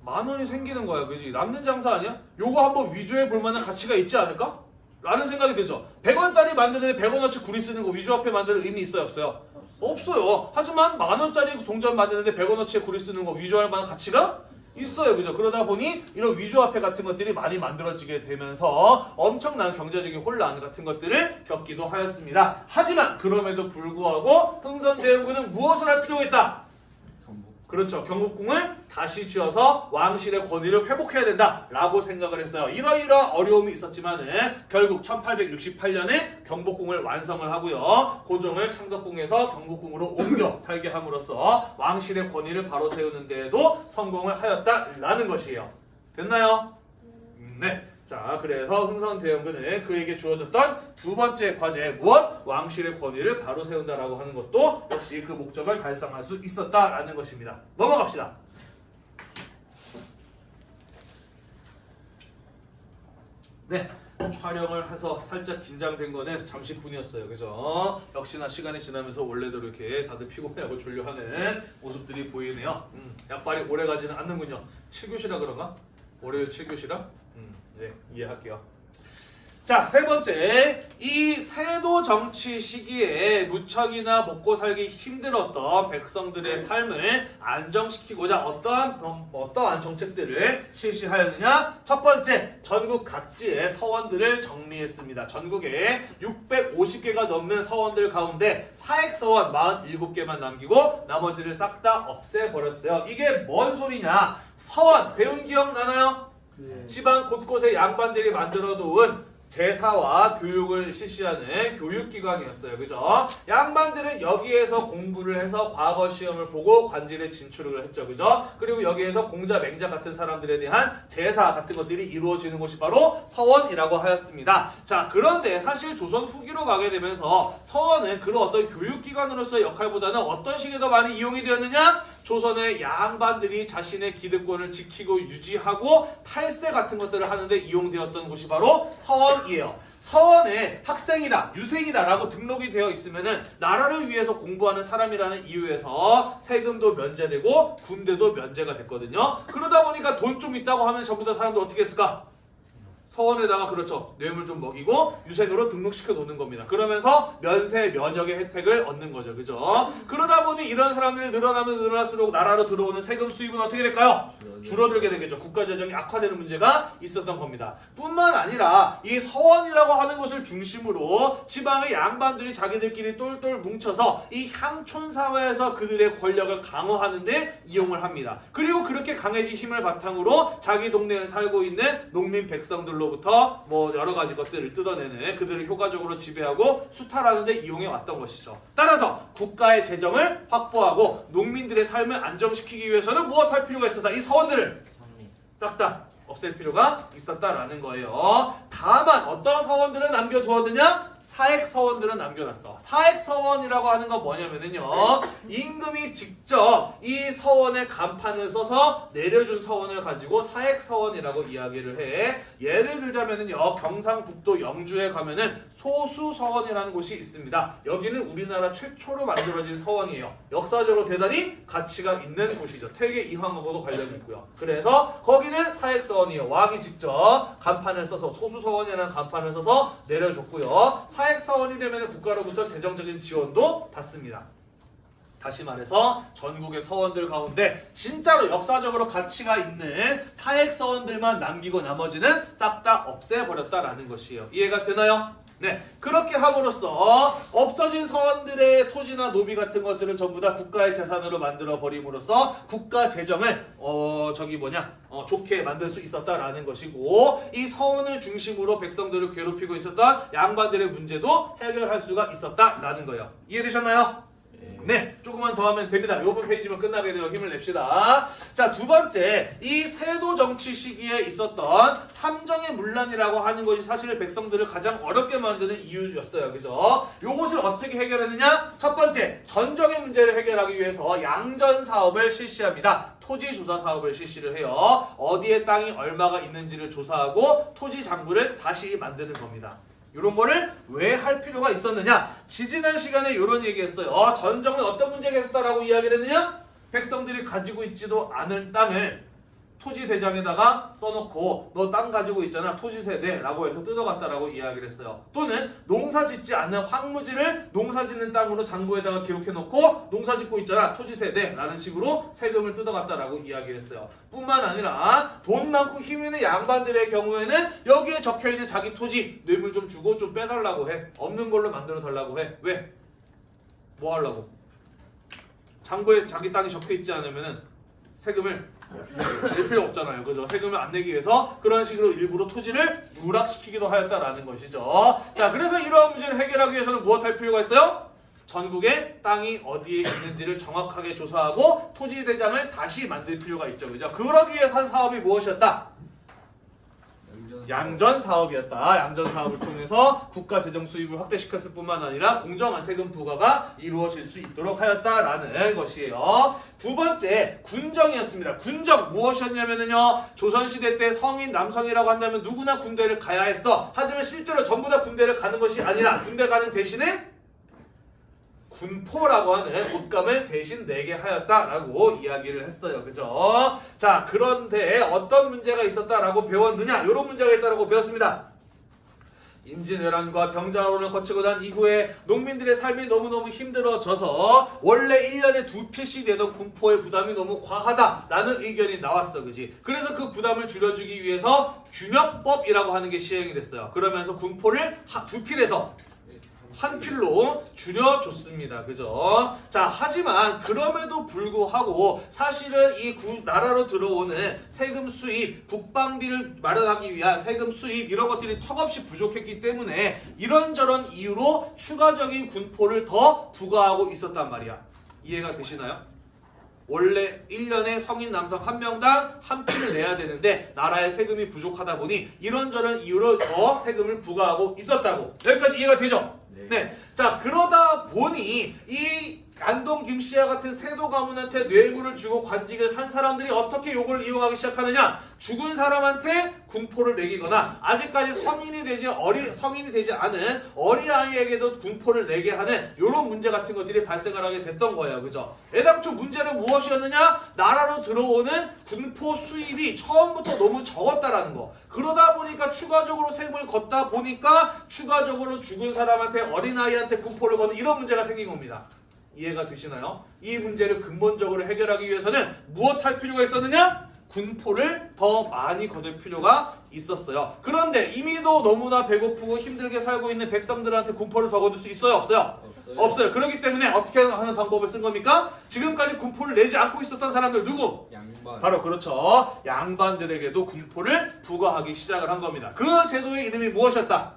만 원이 생기는 거야. 그지? 남는 장사 아니야? 요거 한번 위조해 볼 만한 가치가 있지 않을까? 라는 생각이 들죠. 100원짜리 만드는데 100원어치 구리 쓰는 거 위조화폐 만드는 의미 있어요? 없어요? 없어요. 하지만 만 원짜리 동전 만드는데 100원어치의 구리 쓰는 거 위조할 만한 가치가 있어요. 그죠? 그러다 보니 이런 위조화폐 같은 것들이 많이 만들어지게 되면서 엄청난 경제적인 혼란 같은 것들을 겪기도 하였습니다. 하지만 그럼에도 불구하고 흥선대원군은 무엇을 할 필요가 있다? 그렇죠. 경복궁을 다시 지어서 왕실의 권위를 회복해야 된다라고 생각을 했어요. 이러이러한 어려움이 있었지만은 결국 1868년에 경복궁을 완성을 하고요. 고종을 창덕궁에서 경복궁으로 옮겨 살게 함으로써 왕실의 권위를 바로 세우는 데에도 성공을 하였다라는 것이에요. 됐나요? 음, 네. 자, 그래서 흥선대원군은 그에게 주어졌던 두 번째 과제 무엇? 왕실의 권위를 바로 세운다라고 하는 것도 역시 그 목적을 달성할 수 있었다라는 것입니다. 넘어갑시다. 네. 촬영을 해서 살짝 긴장된 거는 잠시뿐이었어요. 그죠? 역시나 시간이 지나면서 원래대로 이렇게 다들 피곤해하고 졸려하는 모습들이 보이네요. 음, 약발이 오래 가지는 않는군요. 7교시라 그런가? 월요일 7교시라? 음, 네, 이해할게요. 자, 세 번째. 이 세도 정치 시기에 무척이나 먹고 살기 힘들었던 백성들의 삶을 안정시키고자 어떠한 병- 어떠한 정책들을 실시하였느냐? 첫 번째, 전국 각지의 서원들을 정리했습니다. 전국에 650개가 넘는 서원들 가운데 사액서원 47개만 남기고 나머지를 싹 다 없애버렸어요. 이게 뭔 소리냐? 서원 배운 기억 나나요? 네. 지방 곳곳에 양반들이 만들어 놓은 제사와 교육을 실시하는 교육기관이었어요. 그죠? 양반들은 여기에서 공부를 해서 과거 시험을 보고 관직에 진출을 했죠. 그죠? 그리고 여기에서 공자, 맹자 같은 사람들에 대한 제사 같은 것들이 이루어지는 곳이 바로 서원이라고 하였습니다. 자, 그런데 사실 조선 후기로 가게 되면서 서원은 그런 어떤 교육기관으로서의 역할보다는 어떤 식이 더 많이 이용이 되었느냐? 조선의 양반들이 자신의 기득권을 지키고 유지하고 탈세 같은 것들을 하는데 이용되었던 곳이 바로 서원이에요. 서원에 학생이다, 유생이다 라고 등록이 되어 있으면은 나라를 위해서 공부하는 사람이라는 이유에서 세금도 면제되고 군대도 면제가 됐거든요. 그러다 보니까 돈 좀 있다고 하면 전부 다 사람들 어떻게 했을까? 서원에다가 그렇죠 뇌물 좀 먹이고 유생으로 등록시켜 놓는 겁니다. 그러면서 면세 면역의 혜택을 얻는 거죠, 그죠? 그러다 보니 이런 사람들이 늘어나면 늘어날수록 나라로 들어오는 세금 수입은 어떻게 될까요? 줄어들게 되겠죠. 국가 재정이 악화되는 문제가 있었던 겁니다. 뿐만 아니라 이 서원이라고 하는 것을 중심으로 지방의 양반들이 자기들끼리 똘똘 뭉쳐서 이 향촌 사회에서 그들의 권력을 강화하는 데 이용을 합니다. 그리고 그렇게 강해진 힘을 바탕으로 자기 동네에 살고 있는 농민 백성들로 부터 뭐 여러 가지 것들을 뜯어내는 그들을 효과적으로 지배하고 수탈하는 데 이용해 왔던 것이죠. 따라서 국가의 재정을 확보하고 농민들의 삶을 안정시키기 위해서는 무엇할 필요가 있었다. 이 서원들을 싹 다 없앨 필요가 있었다라는 거예요. 다만 어떤 서원들은 남겨두었느냐? 사액 서원들은 남겨놨어. 사액 서원이라고 하는 건 뭐냐면은요. 임금이 직접 이 서원의 간판을 써서 내려준 서원을 가지고 사액 서원이라고 이야기를 해. 예를 들자면은요. 경상북도 영주에 가면은 소수 서원이라는 곳이 있습니다. 여기는 우리나라 최초로 만들어진 서원이에요. 역사적으로 대단히 가치가 있는 곳이죠. 퇴계 이황하고도 관련이 있고요. 그래서 거기는 사액 서원이에요. 왕이 직접 간판을 써서 소수 서원이라는 간판을 써서 내려줬고요. 사액 서원이 되면 국가로부터 재정적인 지원도 받습니다. 다시 말해서 전국의 서원들 가운데 진짜로 역사적으로 가치가 있는 사액 서원들만 남기고 나머지는 싹 다 없애버렸다라는 것이에요. 이해가 되나요? 네, 그렇게 함으로써 없어진 서원들의 토지나 노비 같은 것들은 전부 다 국가의 재산으로 만들어 버림으로써 국가 재정을 어 저기 뭐냐 어, 좋게 만들 수 있었다라는 것이고 이 서원을 중심으로 백성들을 괴롭히고 있었던 양반들의 문제도 해결할 수가 있었다라는 거예요. 이해되셨나요? 네, 조금만 더 하면 됩니다. 요번 페이지만 끝나게 되어 힘을 냅시다. 자, 두 번째, 이 세도 정치 시기에 있었던 삼정의 문란이라고 하는 것이 사실 백성들을 가장 어렵게 만드는 이유였어요. 그죠? 요것을 어떻게 해결했느냐? 첫 번째, 전정의 문제를 해결하기 위해서 양전 사업을 실시합니다. 토지 조사 사업을 실시를 해요. 어디에 땅이 얼마가 있는지를 조사하고 토지 장부를 다시 만드는 겁니다. 이런 거를 왜 할 필요가 있었느냐? 지지난 시간에 이런 얘기했어요. 어, 전정은 어떤 문제가 있었다라고 이야기를 했느냐? 백성들이 가지고 있지도 않은 땅을 토지 대장에다가 써놓고 너 땅 가지고 있잖아 토지 세대라고 해서 뜯어갔다라고 이야기를 했어요. 또는 농사 짓지 않는 황무지를 농사 짓는 땅으로 장부에다가 기록해놓고 농사 짓고 있잖아 토지 세대라는 식으로 세금을 뜯어갔다라고 이야기를 했어요. 뿐만 아니라 돈 많고 힘 있는 양반들의 경우에는 여기에 적혀있는 자기 토지 뇌물 좀 주고 좀 빼달라고 해. 없는 걸로 만들어 달라고 해. 왜? 뭐 하려고? 장부에 자기 땅이 적혀있지 않으면은 세금을 낼 필요 없잖아요. 그죠? 세금을 안 내기 위해서 그런 식으로 일부러 토지를 누락시키기도 하였다라는 것이죠. 자, 그래서 이러한 문제를 해결하기 위해서는 무엇 할 필요가 있어요? 전국에 땅이 어디에 있는지를 정확하게 조사하고 토지 대장을 다시 만들 필요가 있죠. 그죠? 그러기 위해서 한 사업이 무엇이었다? 양전 사업이었다. 양전 사업을 통해서 국가 재정 수입을 확대시켰을 뿐만 아니라 공정한 세금 부과가 이루어질 수 있도록 하였다라는 것이에요. 두 번째 군정이었습니다. 군정 무엇이었냐면요. 조선 시대 때 성인 남성이라고 한다면 누구나 군대를 가야 했어. 하지만 실제로 전부 다 군대를 가는 것이 아니라 군대 가는 대신에 군포라고 하는 옷감을 대신 내게 하였다라고 이야기를 했어요. 그죠? 자, 그런데 어떤 문제가 있었다라고 배웠느냐? 이런 문제가 있다라고 배웠습니다. 임진왜란과 병자호란을 거치고 난 이후에 농민들의 삶이 너무너무 힘들어져서 원래 1년에 두 필씩 내던 군포의 부담이 너무 과하다라는 의견이 나왔어. 그지? 그래서 그 부담을 줄여주기 위해서 균역법이라고 하는 게 시행이 됐어요. 그러면서 군포를 하- 두 필에서 한 필로 줄여줬습니다. 그죠? 자, 하지만 그럼에도 불구하고 사실은 이 구- 나라로 들어오는 세금 수입, 국방비를 마련하기 위한 세금 수입 이런 것들이 턱없이 부족했기 때문에 이런저런 이유로 추가적인 군포를 더 부과하고 있었단 말이야. 이해가 되시나요? 원래 1년에 성인 남성 한 명당 한 필을 내야 되는데 나라의 세금이 부족하다 보니 이런저런 이유로 더 세금을 부과하고 있었다고. 여기까지 이해가 되죠? 네. 자, 그러다 보니 이 안동 김씨와 같은 세도 가문한테 뇌물을 주고 관직을 산 사람들이 어떻게 요걸 이용하기 시작하느냐? 죽은 사람한테 군포를 매기거나 아직까지 성인이 되지 어리 성인이 되지 않은 어린 아이에게도 군포를 내게 하는 요런 문제 같은 것들이 발생을 하게 됐던 거예요. 그죠? 애당초 문제는 무엇이었느냐? 나라로 들어오는 군포 수입이 처음부터 너무 적었다라는 거. 그러다 보니까 추가적으로 세금을 걷다 보니까 추가적으로 죽은 사람한테 어린아이한테 군포를 거는 이런 문제가 생긴 겁니다. 이해가 되시나요? 이 문제를 근본적으로 해결하기 위해서는 무엇 할 필요가 있었느냐? 군포를 더 많이 거둘 필요가 있었어요. 그런데 이미도 너무나 배고프고 힘들게 살고 있는 백성들한테 군포를 더 거둘 수 있어요? 없어요? 없어요. 그렇기 때문에 어떻게 하는 방법을 쓴 겁니까? 지금까지 군포를 내지 않고 있었던 사람들 누구? 양반. 바로 그렇죠. 양반들에게도 군포를 부과하기 시작을 한 겁니다. 그 제도의 이름이 무엇이었다?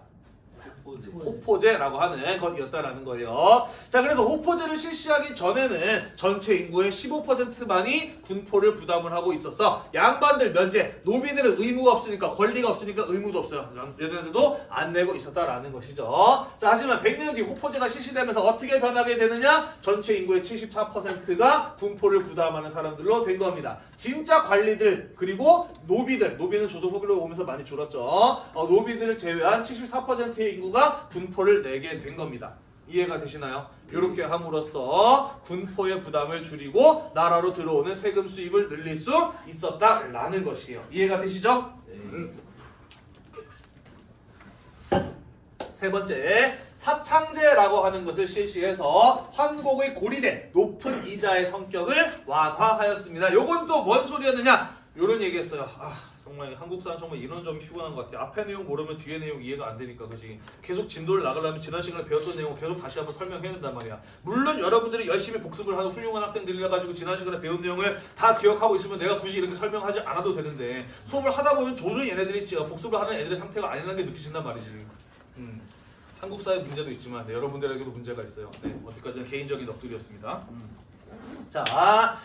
호포제라고 하는 것이었다라는 거예요. 자, 그래서 호포제를 실시하기 전에는 전체 인구의 15%만이 군포를 부담을 하고 있었어. 양반들 면제, 노비들은 의무가 없으니까 권리가 없으니까 의무도 없어요. 얘네들도 안 내고 있었다라는 것이죠. 자, 하지만 100년 뒤 호포제가 실시되면서 어떻게 변하게 되느냐? 전체 인구의 74%가 군포를 부담하는 사람들로 된 겁니다. 진짜 관리들 그리고 노비들, 노비는 조선 후기로 오면서 많이 줄었죠. 어, 노비들을 제외한 74%의 인구가 군포를 내게 된 겁니다. 이해가 되시나요? 이렇게 함으로써 군포의 부담을 줄이고 나라로 들어오는 세금 수입을 늘릴 수 있었다라는 것이에요. 이해가 되시죠? 세 번째, 사창제라고 하는 것을 실시해서 환곡의 고리대 높은 이자의 성격을 완화하였습니다. 요건 또 뭔 소리였느냐? 요런 얘기했어요. 아, 정말 한국 사람 정말 이런 점이 피곤한 것 같아. 앞에 내용 모르면 뒤에 내용 이해가 안 되니까 그지. 계속 진도를 나가려면 지난 시간에 배웠던 내용 계속 다시 한번 설명해야 된단 말이야. 물론 여러분들이 열심히 복습을 하는 훌륭한 학생들이라 가지고 지난 시간에 배운 내용을 다 기억하고 있으면 내가 굳이 이렇게 설명하지 않아도 되는데 수업을 하다 보면 도저히 얘네들이 진짜 복습을 하는 애들의 상태가 아니라는 게 느껴진단 말이지. 음. 한국 사회 문제도 있지만 네, 여러분들에게도 문제가 있어요. 네, 어디까지나 개인적인 넋두리였습니다. 자,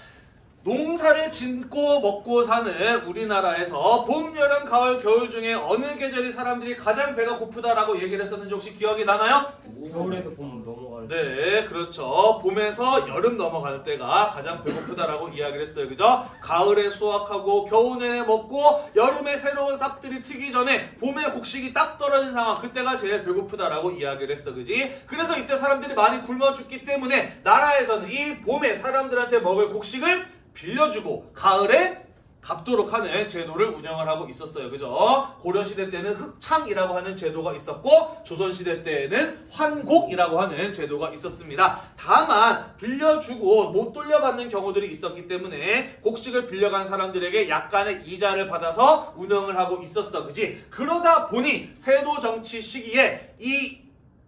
농사를 짓고 먹고 사는 우리나라에서 봄, 여름, 가을, 겨울 중에 어느 계절이 사람들이 가장 배가 고프다라고 얘기를 했었는지 혹시 기억이 나나요? 겨울에도 봄 넘어갈 때 네, 그렇죠. 봄에서 여름 넘어갈 때가 가장 배고프다라고 이야기를 했어요. 그죠? 가을에 수확하고 겨울에 먹고 여름에 새로운 싹들이 트기 전에 봄에 곡식이 딱 떨어진 상황 그때가 제일 배고프다라고 이야기를 했어. 그지? 그래서 이때 사람들이 많이 굶어 죽기 때문에 나라에서는 이 봄에 사람들한테 먹을 곡식을 빌려주고 가을에 갚도록 하는 제도를 운영을 하고 있었어요. 그죠? 고려시대 때는 흑창이라고 하는 제도가 있었고, 조선시대 때에는 환곡이라고 하는 제도가 있었습니다. 다만, 빌려주고 못 돌려받는 경우들이 있었기 때문에, 곡식을 빌려간 사람들에게 약간의 이자를 받아서 운영을 하고 있었어. 그지? 그러다 보니, 세도 정치 시기에 이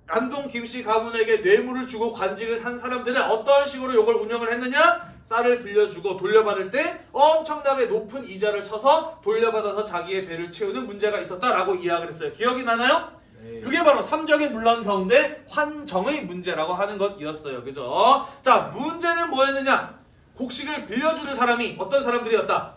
안동 김씨 가문에게 뇌물을 주고 관직을 산 사람들은 어떤 식으로 이걸 운영을 했느냐? 쌀을 빌려주고 돌려받을 때 엄청나게 높은 이자를 쳐서 돌려받아서 자기의 배를 채우는 문제가 있었다라고 이야기를 했어요. 기억이 나나요? 네. 그게 바로 삼적인 문란 가운데 환정의 문제라고 하는 것이었어요. 그죠? 자, 문제는 뭐였느냐? 곡식을 빌려주는 사람이 어떤 사람들이었다?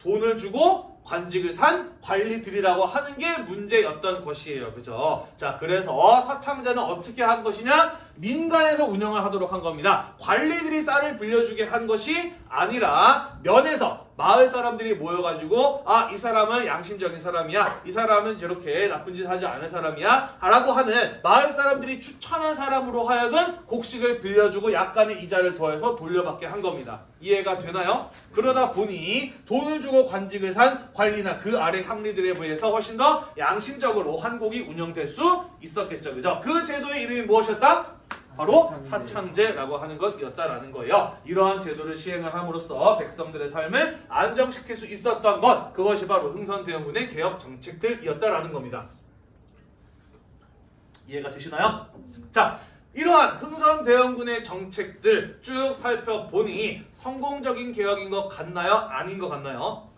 돈을 주고 관직을 산 관리들이라고 하는 게 문제였던 것이에요. 그죠? 자, 그래서 사창자는 어떻게 한 것이냐? 민간에서 운영을 하도록 한 겁니다. 관리들이 쌀을 빌려주게 한 것이 아니라 면에서 마을 사람들이 모여가지고 아, 이 사람은 양심적인 사람이야. 이 사람은 저렇게 나쁜 짓 하지 않은 사람이야. 라고 하는 마을 사람들이 추천한 사람으로 하여금 곡식을 빌려주고 약간의 이자를 더해서 돌려받게 한 겁니다. 이해가 되나요? 그러다 보니 돈을 주고 관직을 산 관리나 그 아래 상리들에 비해서 훨씬 더 양심적으로 한국이 운영될 수 있었겠죠. 그죠? 그 제도의 이름이 무엇이었다? 바로 사창제라고 하는 것이었다라는 거예요. 이러한 제도를 시행을 함으로써 백성들의 삶을 안정시킬 수 있었던 것 그것이 바로 흥선대원군의 개혁 정책들이었다라는 겁니다. 이해가 되시나요? 자, 이러한 흥선대원군의 정책들 쭉 살펴보니 성공적인 개혁인 것 같나요? 아닌 것 같나요?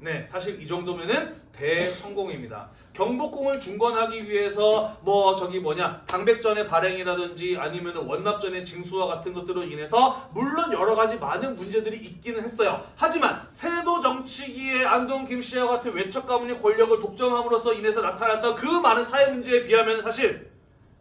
네, 사실 이 정도면은 대성공입니다. 경복궁을 중건하기 위해서 뭐 저기 뭐냐 당백전의 발행이라든지 아니면 원납전의 징수와 같은 것들로 인해서 물론 여러 가지 많은 문제들이 있기는 했어요. 하지만 세도 정치기의 안동 김씨와 같은 외척 가문이 권력을 독점함으로써 인해서 나타났던 그 많은 사회 문제에 비하면 사실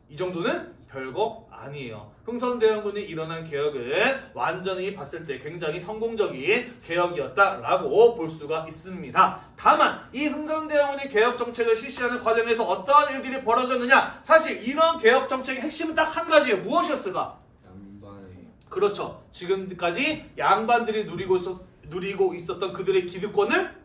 이 정도는 별거 아니에요. 흥선대원군이 일어난 개혁은 완전히 봤을 때 굉장히 성공적인 개혁이었다라고 볼 수가 있습니다. 다만 이 흥선대원군이 개혁 정책을 실시하는 과정에서 어떠한 일들이 벌어졌느냐? 사실 이런 개혁 정책의 핵심은 딱 한 가지예요. 무엇이었을까? 그렇죠. 지금까지 양반들이 누리고 있었, 누리고 있었던 그들의 기득권을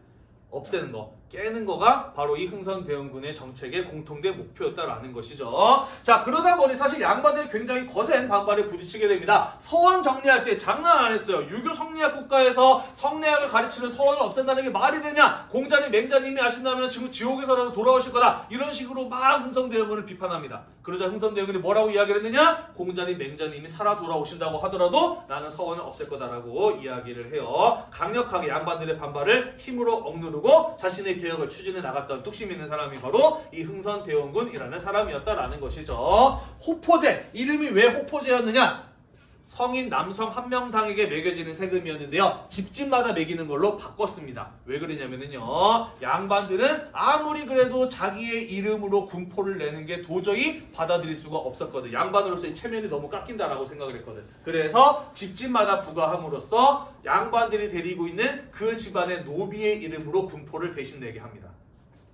없애는 거, 깨는 거가 바로 이 흥선대원군의 정책의 공통된 목표였다라는 것이죠. 자, 그러다 보니 사실 양반들이 굉장히 거센 반발에 부딪히게 됩니다. 서원 정리할 때 장난 안 했어요. 유교 성리학 국가에서 성리학을 가르치는 서원을 없앤다는 게 말이 되냐? 공자님, 맹자님이 아신다면 지금 지옥에서라도 돌아오실 거다. 이런 식으로 막 흥선대원군을 비판합니다. 그러자 흥선대원군이 뭐라고 이야기를 했느냐? 공자님, 맹자님이 살아 돌아오신다고 하더라도 나는 서원을 없앨 거다라고 이야기를 해요. 강력하게 양반들의 반발을 힘으로 억누르고 자신의 개혁을 추진해 나갔던 뚝심 있는 사람이 바로 이 흥선대원군이라는 사람이었다라는 것이죠. 호포제 이름이 왜 호포제였느냐? 성인 남성 한 명당에게 매겨지는 세금이었는데요. 집집마다 매기는 걸로 바꿨습니다. 왜 그러냐면요. 양반들은 아무리 그래도 자기의 이름으로 군포를 내는 게 도저히 받아들일 수가 없었거든. 양반으로서의 체면이 너무 깎인다라고 생각을 했거든. 그래서 집집마다 부과함으로써 양반들이 데리고 있는 그 집안의 노비의 이름으로 군포를 대신 내게 합니다.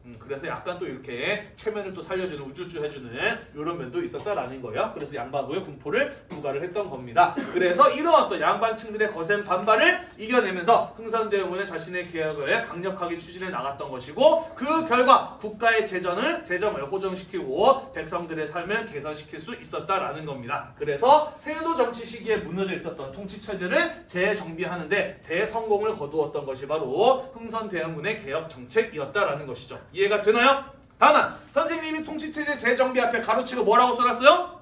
음, 그래서 약간 또 이렇게 체면을 또 살려주는 우쭈쭈 해주는 이런 면도 있었다라는 거예요. 그래서 양반부의 군포를 부과를 했던 겁니다. 그래서 이런 어떤 양반층들의 거센 반발을 이겨내면서 흥선대원군은 자신의 개혁을 강력하게 추진해 나갔던 것이고 그 결과 국가의 재정을 재정을 호정시키고 백성들의 삶을 개선시킬 수 있었다라는 겁니다. 그래서 세도 정치 시기에 무너져 있었던 통치 체제를 재정비하는데 대성공을 거두었던 것이 바로 흥선대원군의 개혁 정책이었다라는 것이죠. 이해가 되나요? 다만 선생님이 통치체제 재정비 앞에 가로치고 뭐라고 써놨어요?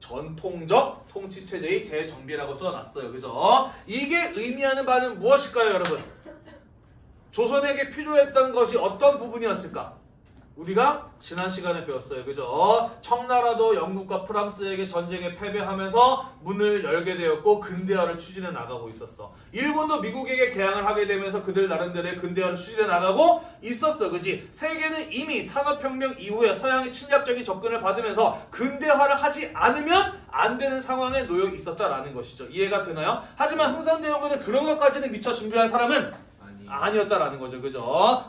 전통적 통치체제의 재정비라고 써놨어요. 그죠? 이게 의미하는 바는 무엇일까요, 여러분? 조선에게 필요했던 것이 어떤 부분이었을까? 우리가 지난 시간에 배웠어요. 그죠? 청나라도 영국과 프랑스에게 전쟁에 패배하면서 문을 열게 되었고 근대화를 추진해 나가고 있었어. 일본도 미국에게 개항을 하게 되면서 그들 나름대로의 근대화를 추진해 나가고 있었어. 그지? 세계는 이미 산업혁명 이후에 서양의 침략적인 접근을 받으면서 근대화를 하지 않으면 안 되는 상황에 놓여 있었다라는 것이죠. 이해가 되나요? 하지만 흥선대원군은 그런 것까지는 미처 준비한 사람은 아니 아니었다라는 거죠. 그죠?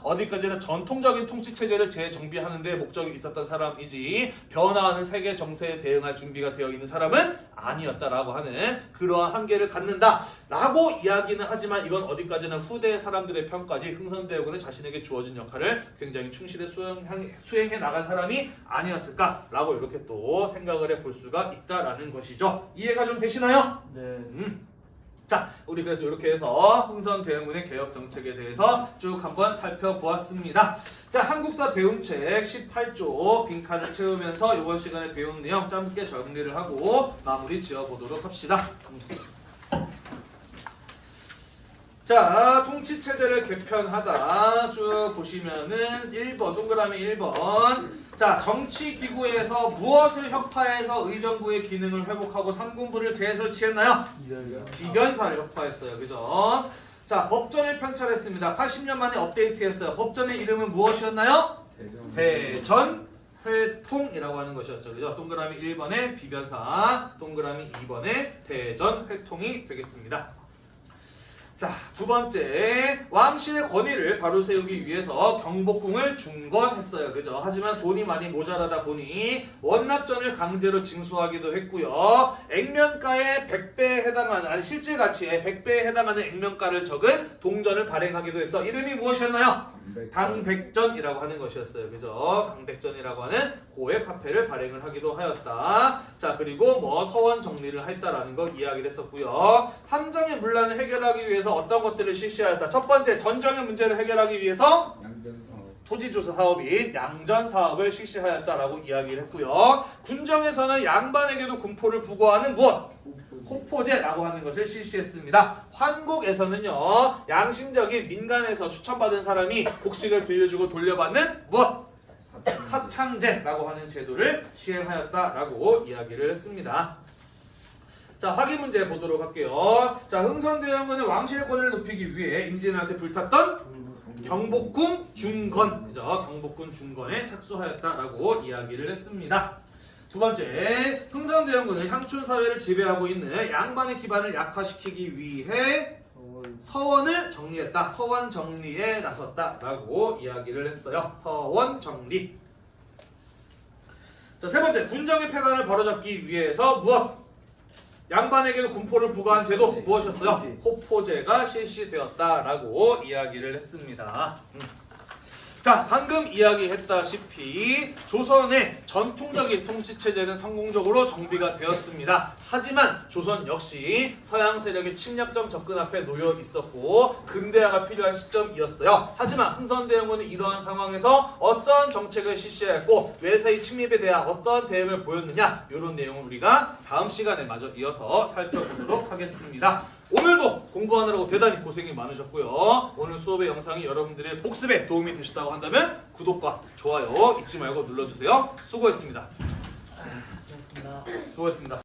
어디까지나 전통적인 통치 체제를 재정비하는 데 목적이 있었던 사람이지 변화하는 세계 정세에 대응할 준비가 되어 있는 사람은 아니었다라고 하는 그러한 한계를 갖는다라고 이야기는 하지만 이건 어디까지나 후대 사람들의 평가지 흥선대원군은 자신에게 주어진 역할을 굉장히 충실히 수행, 수행해 나간 사람이 아니었을까라고 이렇게 또 생각을 해 볼 수가 있다라는 것이죠. 이해가 좀 되시나요? 네. 음. 자, 우리 그래서 이렇게 해서 흥선 대응군의 개혁 정책에 대해서 쭉 한번 살펴보았습니다. 자, 한국사 배움책 18조 빈칸을 채우면서 이번 시간에 배운 내용 짧게 정리를 하고 마무리 지어보도록 합시다. 자, 통치 체제를 개편하다 쭉 보시면은 1번 동그라미 1번. 자, 정치 기구에서 무엇을 혁파해서 의정부의 기능을 회복하고 삼군부를 재설치했나요? 비변사를 혁파했어요. 그죠? 자, 법전을 편찬했습니다. 80년 만에 업데이트했어요. 법전의 이름은 무엇이었나요? 대전 회통이라고 하는 것이었죠. 그죠? 동그라미 1번에 비변사, 동그라미 2번에 대전 회통이 되겠습니다. 자, 두 번째 왕실의 권위를 바로 세우기 위해서 경복궁을 중건했어요. 그죠? 하지만 돈이 많이 모자라다 보니 원납전을 강제로 징수하기도 했고요. 액면가의 100배에 해당하는 아니 실질 가치의 100배에 해당하는 액면가를 적은 동전을 발행하기도 해서 이름이 무엇이었나요? 강백전이라고 하는 것이었어요. 그죠? 강백전이라고 하는 고액 화폐를 발행을 하기도 하였다. 자, 그리고 뭐 서원 정리를 했다라는 거 이야기를 했었고요. 삼정의 문란을 해결하기 위해서 어떤 것들을 실시하였다. 첫 번째, 전정의 문제를 해결하기 위해서. 토지조사 사업이 양전 사업을 실시하였다라고 이야기를 했고요. 군정에서는 양반에게도 군포를 부과하는 무엇? 호포제라고 하는 것을 실시했습니다. 환국에서는요, 양심적인 민간에서 추천받은 사람이 곡식을 빌려주고 돌려받는 무엇? 사창제라고 하는 제도를 시행하였다라고 이야기를 했습니다. 자, 확인 문제 보도록 할게요. 자, 흥선대원군은 왕실의 권위를 높이기 위해 임진왜란때 불탔던 경복궁 중건, 그죠? 경복궁 중건에 착수하였다라고 이야기를 했습니다. 두 번째, 흥선대원군은 향촌 사회를 지배하고 있는 양반의 기반을 약화시키기 위해 서원을 정리했다. 서원 정리에 나섰다라고 이야기를 했어요. 서원 정리. 자, 세 번째, 군정의 폐간을 바로잡기 위해서 무엇? 양반에게도 군포를 부과한 제도 무엇이었어요? 호포제가 실시되었다라고 이야기를 했습니다. 음. 자, 방금 이야기했다시피 조선의 전통적인 통치 체제는 성공적으로 정비가 되었습니다. 하지만 조선 역시 서양 세력의 침략적 접근 앞에 놓여 있었고 근대화가 필요한 시점이었어요. 하지만 흥선대원군은 이러한 상황에서 어떤 정책을 실시했고 외세의 침입에 대한 어떠한 대응을 보였느냐 이런 내용을 우리가 다음 시간에 마저 이어서 살펴보도록 하겠습니다. 오늘도 공부하느라고 대단히 고생이 많으셨고요. 오늘 수업의 영상이 여러분들의 복습에 도움이 되셨다고 한다면 구독과 좋아요 잊지 말고 눌러주세요. 수고했습니다. 수고하셨습니다. 수고했습니다.